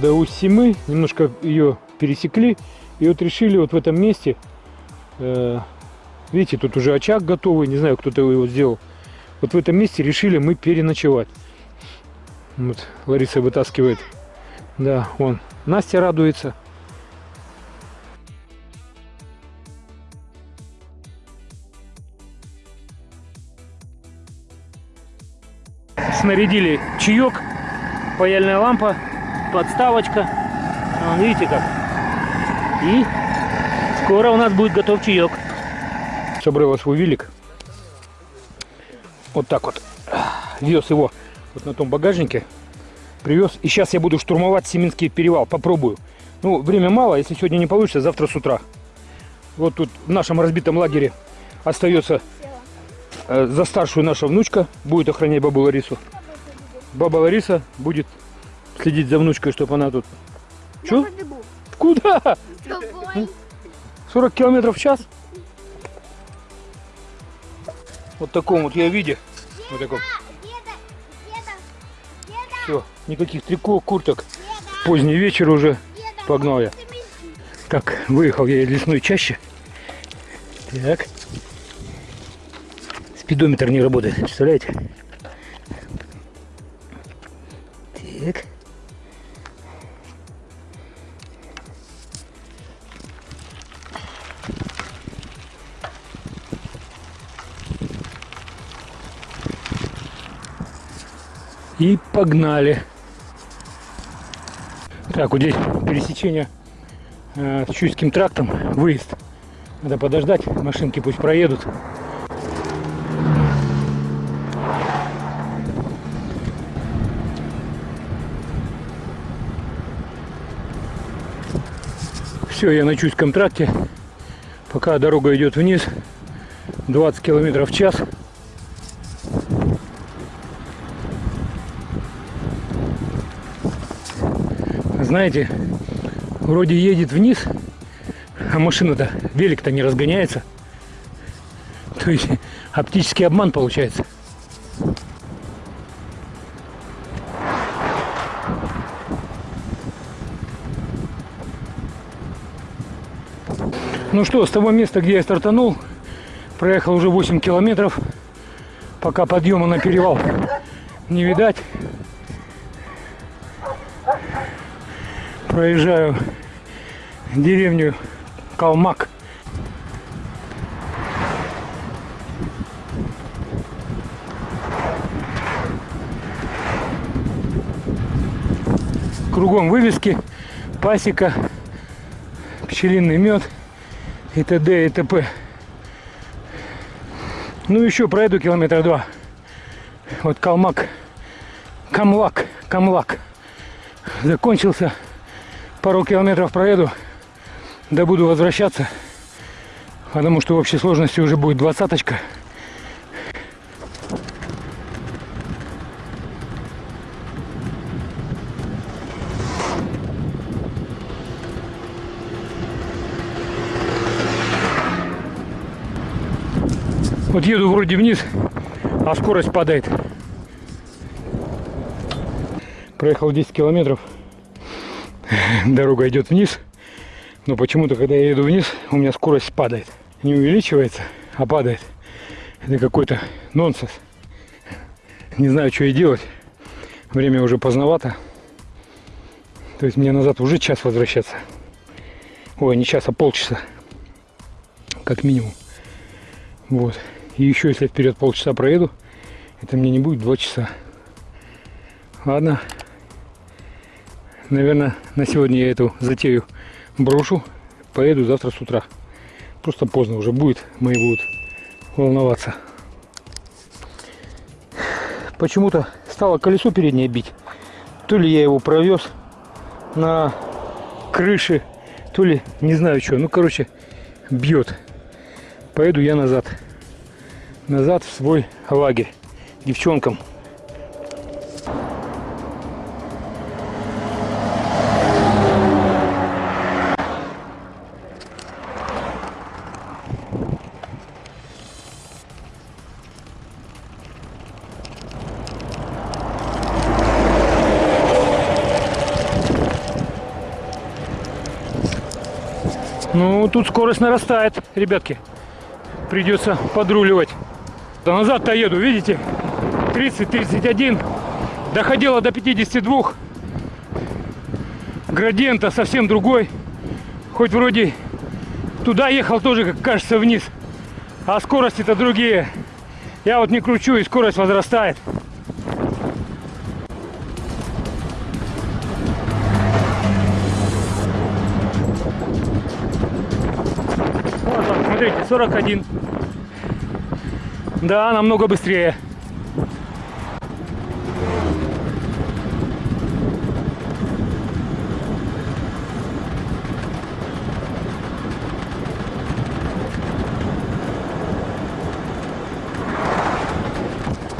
до Усимы, немножко ее пересекли, и вот решили вот в этом месте, э, видите, тут уже очаг готовый, не знаю, кто-то его сделал, вот в этом месте решили мы переночевать. Вот Лариса вытаскивает, да, вон, Настя радуется. Снарядили чаек, паяльная лампа, подставочка. Вон, видите как? И скоро у нас будет готов чаек. Собрала свой велик. Вот так вот. Вез его вот на том багажнике. Привез. И сейчас я буду штурмовать Семинский перевал. Попробую. Ну, время мало. Если сегодня не получится, завтра с утра. Вот тут в нашем разбитом лагере остается э, за старшую наша внучка. Будет охранять бабу Ларису. Баба Лариса будет следить за внучкой, чтобы она тут... Че? Куда? 40 километров в час? Вот таком вот я виде. Вот таком. Все, никаких трико, курток. Поздний вечер уже. Погнал я. Так, выехал я из лесной чаще. Так. Спидометр не работает, представляете? Так. И погнали. Так, вот здесь пересечение э, с Чуйским трактом, выезд. Надо подождать, машинки пусть проедут. Все, я на Чуйском тракте. Пока дорога идет вниз, 20 километров в час. Знаете, вроде едет вниз, а машина-то, велик-то не разгоняется. То есть оптический обман получается. Ну что, с того места, где я стартанул, проехал уже 8 километров, пока подъема на перевал не видать. Проезжаю деревню Калмак. Кругом вывески, пасека, пчелиный мед и т.д. и т.п. Ну еще пройду километра два. Вот Калмак, Камлак, Камлак закончился пару километров проеду, да буду возвращаться, потому что в общей сложности уже будет двадцаточка. Вот еду вроде вниз, а скорость падает. Проехал 10 километров дорога идет вниз. Но почему-то, когда я еду вниз, у меня скорость падает. Не увеличивается, а падает. Это какой-то нонсенс. Не знаю, что и делать. Время уже поздновато. То есть мне назад уже час возвращаться. Ой, не час, а полчаса. Как минимум. Вот. И еще если вперед полчаса проеду, это мне не будет два часа. Ладно, наверное, на сегодня я эту затею брошу. Поеду завтра с утра. Просто поздно уже будет, мои будут волноваться. Почему-то стало колесо переднее бить. То ли я его провез на крыше, то ли не знаю что. Ну, короче, бьет. Поеду я назад. Назад в свой лагерь. Девчонкам Ну, тут скорость нарастает, ребятки. Придется подруливать. Да назад-то еду, видите? 30-31. Доходило до 52. Градиента совсем другой. Хоть вроде туда ехал тоже, как кажется, вниз. А скорости-то другие. Я вот не кручу, и скорость возрастает. 41. Да, намного быстрее.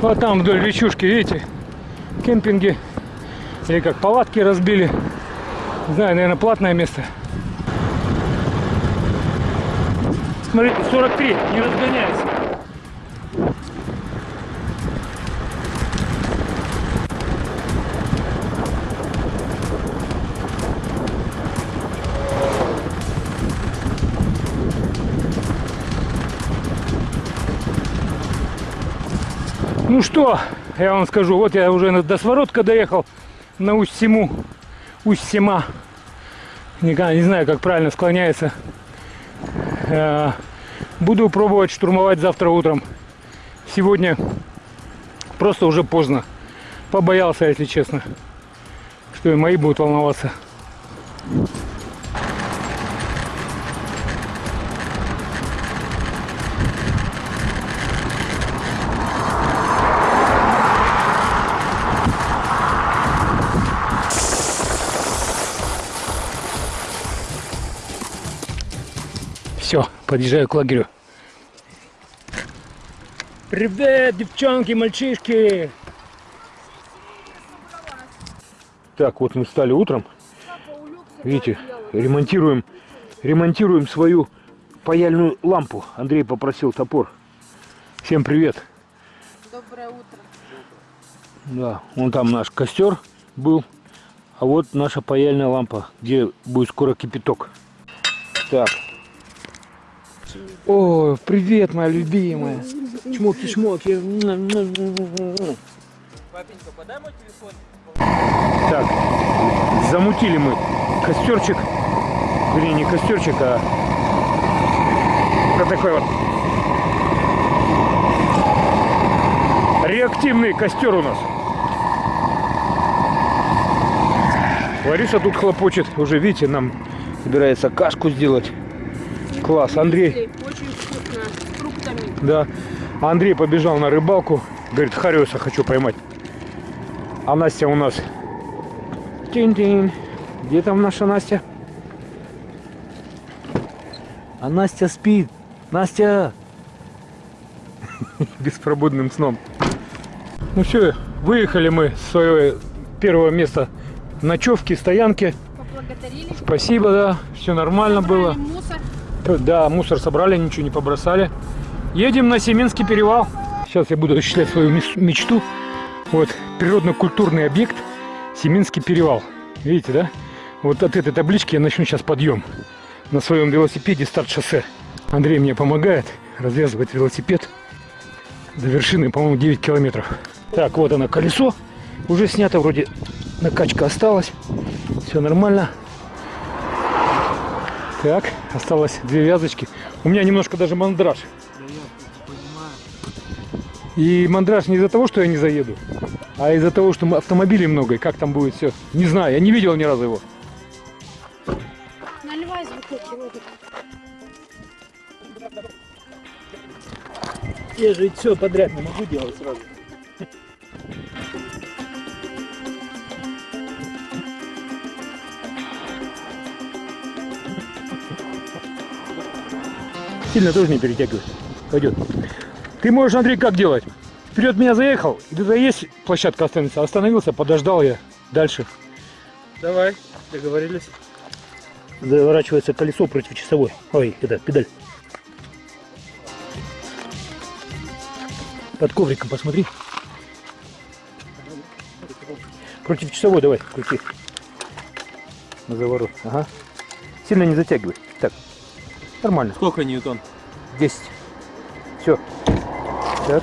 Вот там вдоль речушки, видите, кемпинги или как палатки разбили. Не знаю, наверное, платное место. Смотрите, 43, не разгоняйся. Ну что, я вам скажу, вот я уже до Своротка доехал, на Усть-Сему, Усть-Сема. Никогда не знаю, как правильно склоняется. Буду пробовать штурмовать завтра утром. Сегодня просто уже поздно. Побоялся, если честно, что и мои будут волноваться. Все, подъезжаю к лагерю. Привет, девчонки, мальчишки! Так, вот мы встали утром. Видите, ремонтируем, ремонтируем свою паяльную лампу. Андрей попросил топор. Всем привет. Доброе утро. Да, вон там наш костер был. А вот наша паяльная лампа, где будет скоро кипяток. Так. О, привет, моя любимая. Чмоки-чмоки. Папенька, подай мой телефон. Так, замутили мы костерчик. Вернее, не костерчик, а вот такой вот реактивный костер у нас. Лариса тут хлопочет. Уже, видите, нам собирается кашку сделать. Класс. Андрей, Очень вкусно, с фруктами. да. Андрей побежал на рыбалку. Говорит, хариуса хочу поймать. А Настя у нас... Тинь-тинь. Где там наша Настя? А Настя спит. Настя! Беспробудным сном. Ну все, выехали мы с своего первого места ночевки, стоянки. Поблагодарили. Спасибо, да, все нормально было. Собрали мусор. Да, мусор собрали, ничего не побросали. Едем на Семенский перевал. Сейчас я буду осуществлять свою мечту. Вот, природно-культурный объект Семенский перевал. Видите, да? Вот от этой таблички я начну сейчас подъем. На своем велосипеде старт шоссе. Андрей мне помогает развязывать велосипед. До вершины, по-моему, 9 километров. Так, вот оно колесо. Уже снято, вроде накачка осталась. Все нормально. Так, осталось две вязочки. У меня немножко даже мандраж. И мандраж не из-за того, что я не заеду, а из-за того, что автомобилей много, и как там будет все. Не знаю, я не видел ни разу его. Наливай из бутылки, Родик. Я же все подряд не могу делать сразу. Сильно тоже не перетягивай. Пойдет. Ты можешь, Андрей, как делать? Вперед меня заехал, и туда есть площадка останется. Остановился, подождал я дальше. Давай, договорились. Заворачивается колесо против часовой. Ой, это педаль. Под ковриком посмотри. Против часовой давай, крути. На заворот. Ага. Сильно не затягивай. Нормально. Сколько ньютон? 10. Все. Так.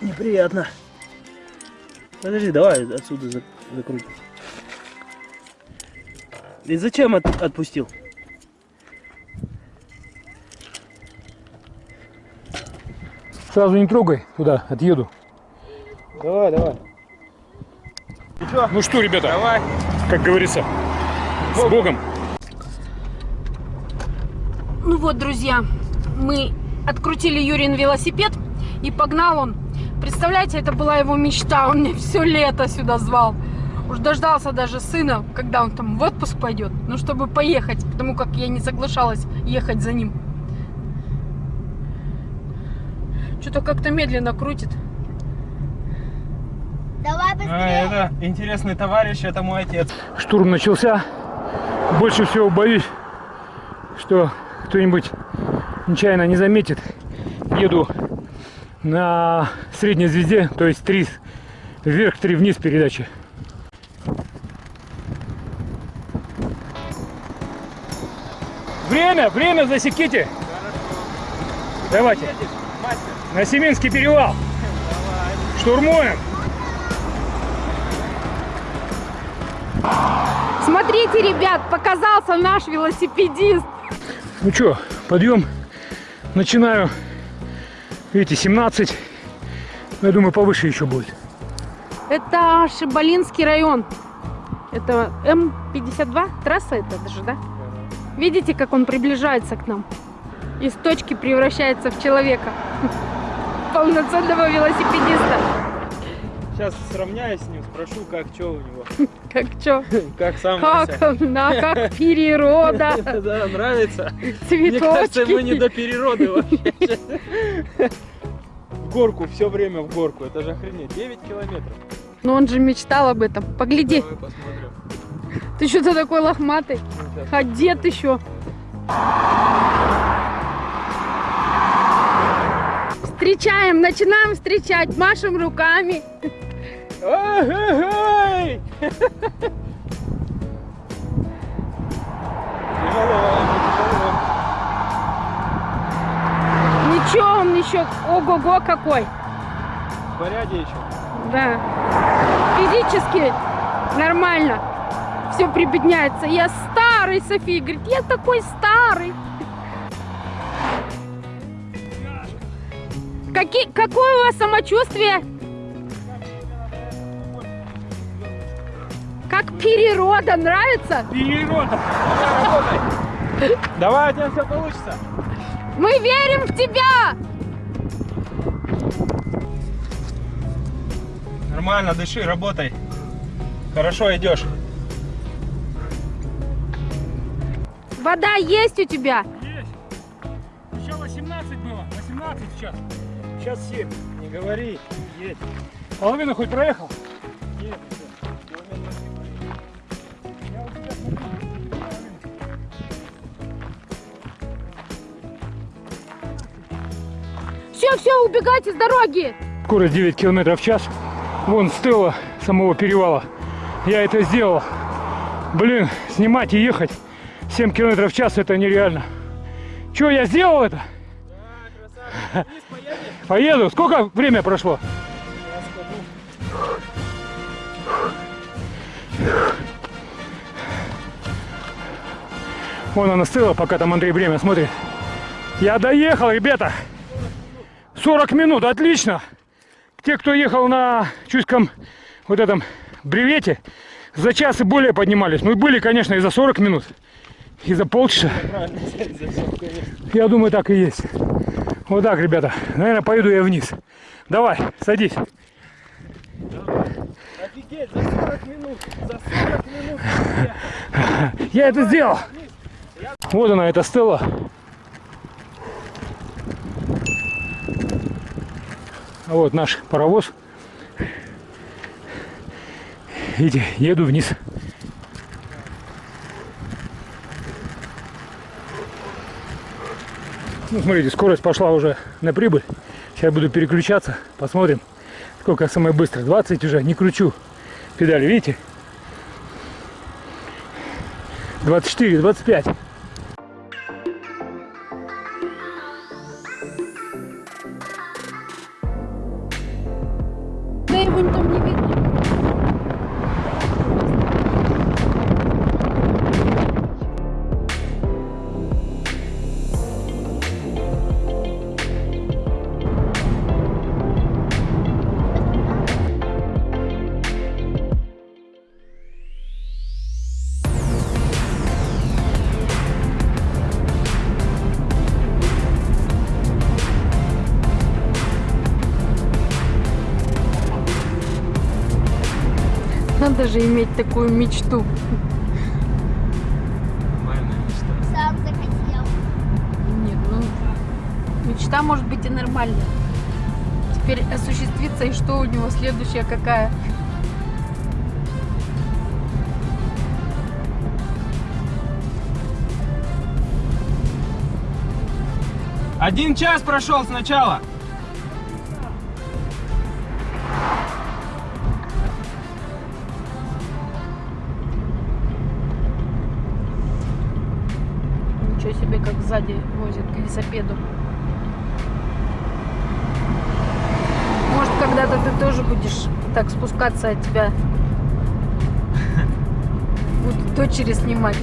Неприятно. Подожди, давай отсюда за- закрутим. И зачем от- отпустил? Сразу не трогай туда, отъеду. Давай, давай. Ну что, ребята, Давай. как говорится, с Богом. Ну вот, друзья, мы открутили Юрин велосипед и погнал он. Представляете, это была его мечта. Он меня все лето сюда звал. Уж дождался даже сына, когда он там в отпуск пойдет, ну, чтобы поехать, потому как я не соглашалась ехать за ним. Что-то как-то медленно крутит. Давай А, быстрее. это интересный товарищ, это мой отец. Штурм начался. Больше всего боюсь, что кто-нибудь нечаянно не заметит. Еду на средней звезде, то есть три вверх, три вниз передачи. Время, время засеките. Давайте. На Семинский перевал. Штурмуем. Смотрите, ребят, показался наш велосипедист. Ну что, подъем. Начинаю. Видите, 17. Ну, Я думаю, повыше еще будет. Это Шибалинский район. Это М52, трасса это даже, да? Видите, как он приближается к нам? Из точки превращается в человека. Полноценного велосипедиста. Сейчас сравняюсь с ним, спрошу, как что у него. Как чё? Как сам Как на как природа, Да, нравится. Мне кажется, мы не цветочки. до перероды вообще. В горку, все время в горку. Это же охренеть. 9 километров. Но он же мечтал об этом. Погляди, Давай посмотрим. ты что-то такой лохматый. Ну. Одет еще. Встречаем, начинаем встречать, машем руками. Ничего, он еще ого-го какой. В порядке еще. Да. Физически нормально. Все прибедняется. Я старый, София говорит, я такой старый. Какие, какое у вас самочувствие? Как природа, нравится? Перерода. Давай, у тебя все получится. Мы верим в тебя! Нормально, дыши, работай. Хорошо идешь. Вода есть у тебя? Есть. Еще 18 было. 18 сейчас. Сейчас 7. Не говори. Есть. Половину хоть проехал? Половину. Все, все, убегайте с дороги! Скорость 9 километров в час. Вон стела самого перевала. Я это сделал. Блин, снимать и ехать 7 километров в час это нереально. Че, я сделал это? Поеду. Сколько время прошло? Вон она стыла, пока там Андрей время смотрит. Я доехал, ребята. 40 минут, отлично. Те, кто ехал на чуйском вот этом бревете, за час и более поднимались. Ну и были, конечно, и за 40 минут, и за полчаса. Я думаю, так и есть. Вот так, ребята. Наверное, поеду я вниз. Давай, садись. Офигеть, за 40 минут. За 40 минут. Я это сделал. Вот она, эта стела. А вот наш паровоз. Видите, еду вниз. Ну, смотрите, скорость пошла уже на прибыль. Сейчас буду переключаться. Посмотрим, сколько самое быстро. 20 уже, не кручу педали, видите? 24, 25. Да его там не видно. Надо же иметь такую мечту. Нормальная мечта. Сам захотел. Нет, ну мечта может быть и нормальная. Теперь осуществится и что у него следующая какая? Один час прошел сначала. Ничего себе, как сзади возят к велосипеду. Может, когда-то ты тоже будешь так спускаться от тебя. Будут дочери снимать.